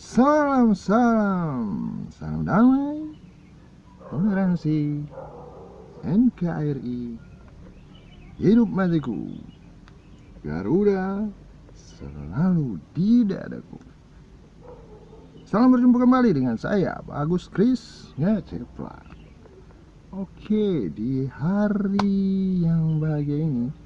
Salam, salam, salam damai, toleransi, NKRI, hidup matiku, Garuda selalu di dadaku. Salam berjumpa kembali dengan saya, Agus Kris ya, Ngecepla. Oke, di hari